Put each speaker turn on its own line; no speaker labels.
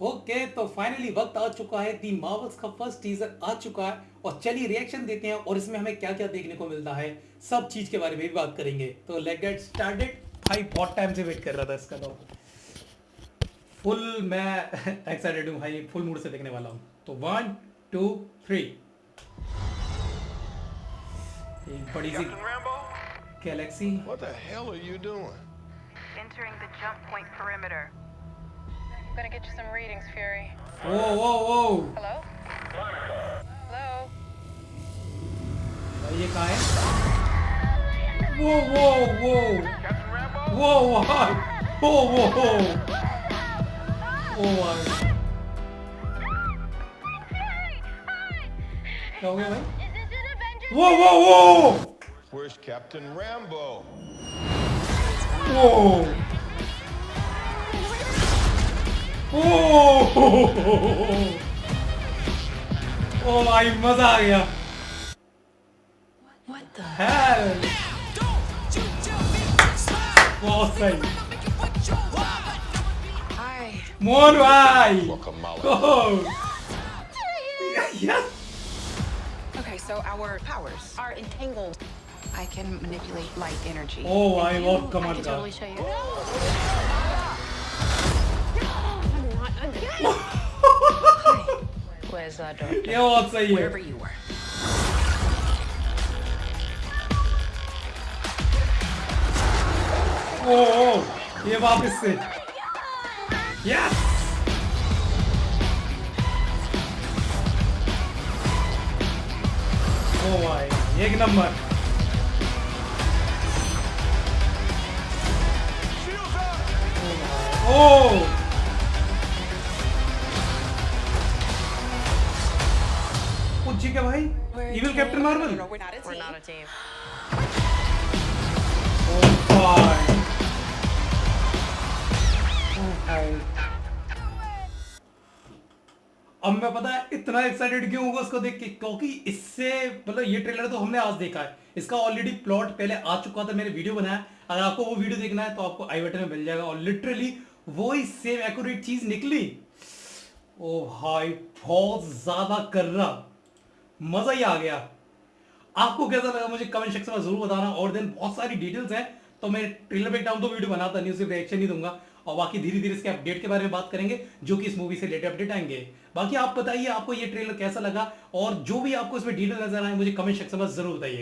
Okay तो finally वक्त आ चुका है। दी मार्वल्स का फ़र्स्ट टीजर आ चुका है और चलिए रिएक्शन देते हैं और इसमें हमें क्या क्या देखने को मिलता है सब चीज़ के बारे में भी बात करेंगे। तो लेट गेट स्टार्टेड भाई बहुत टाइम से वेट कर रहा था इसका तो। फुल मैं एक्साइटेड हूँ भाई फुल मूड से देखने वाला हूँ। तो वन टू थ्री एक बड़ी सी galaxy
What the hell are you doing?
Entering the jump point perimeter.
I'm gonna get you some readings, Fury.
Whoa, whoa, whoa!
Hello? Hello?
Are you है? Whoa,
whoa, whoa!
Whoa, whoa! Whoa, whoa, whoa! Oh my! क्या हो गया भाई? Whoa, whoa, whoa!
Where's Captain Rambeau?
Whoa! ओ ओ भाई मजा आ गया
What the?
Hell. बहुत सही
Hi.
मोहन भाई
Guacamole.
Oh. yes.
Okay, so our powers are entangled. I can manipulate light energy.
Oh, I
And
love
you-
Kamal
I can
Khan.
totally show you.
Where's uh, Doctor?
ये बहुत सही है
Wherever you were.
ओ ओ ये वापस से yes ओ भाई एक number
Shields
कुछ जी क्या भाई इविल कैप्टन मार्वल अब मैं पता है इतना एक्साइटेड क्यों होगा उसको देख के? क्योंकि इससे मतलब ये ट्रेलर तो हमने आज देखा है। इसका ऑलरेडी प्लॉट पहले आ चुका था मैंने वीडियो बनाया। अगर आपको वो वीडियो देखना है तो आपको आई बटन में मिल जाएगा। और लिटरली वो ही सेम एक्यूरेट चीज़ निकली। ओ भाई बहुत ज़्यादा कर रहा। मज़ा ही आ गया। आपको कैसा लगा मुझे कमेंट सेक्शन में ज़रूर बताना और देन बहुत सारी डिटेल्स हैं तो मैं ट्रेलर ब्रेकडाउन तो वीडियो बनाता नहीं सिर्फ़ रिएक्शन ही दूँगा। और बाकी धीरे धीरे इसके अपडेट के बारे में बात करेंगे, जो कि इस मूवी से रिलेटेड अपडेट आएँगे। बाकी आप बताइए, आपको ये ट्रेलर कैसा लगा? और जो भी आपको इसमें डिटेल नज़र आए, मुझे कमेंट सेक्शन में ज़रूर बताइए।